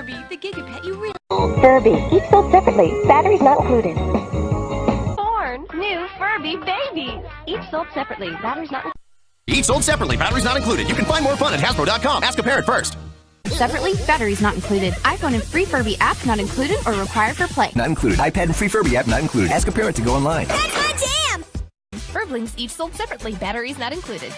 Furby, the Gigapet you really Furby, each sold separately. Batteries not included. born. New Furby babies. Each sold separately. Batteries not Each sold separately, batteries not included. You can find more fun at Hasbro.com. Ask a parent first. Separately, batteries not included. iPhone and free Furby app not included or required for play. Not included. iPad and free Furby app not included. Ask a parent to go online. That's my jam! Furblings each sold separately. Batteries not included.